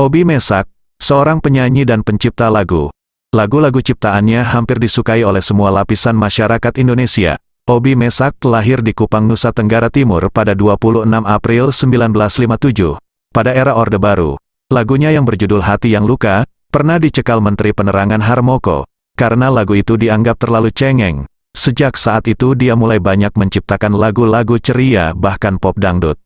Obi Mesak, seorang penyanyi dan pencipta lagu. Lagu-lagu ciptaannya hampir disukai oleh semua lapisan masyarakat Indonesia. Obi Mesak lahir di Kupang, Nusa Tenggara Timur pada 26 April 1957. Pada era Orde Baru, lagunya yang berjudul Hati Yang Luka, pernah dicekal Menteri Penerangan Harmoko, karena lagu itu dianggap terlalu cengeng. Sejak saat itu dia mulai banyak menciptakan lagu-lagu ceria bahkan pop dangdut.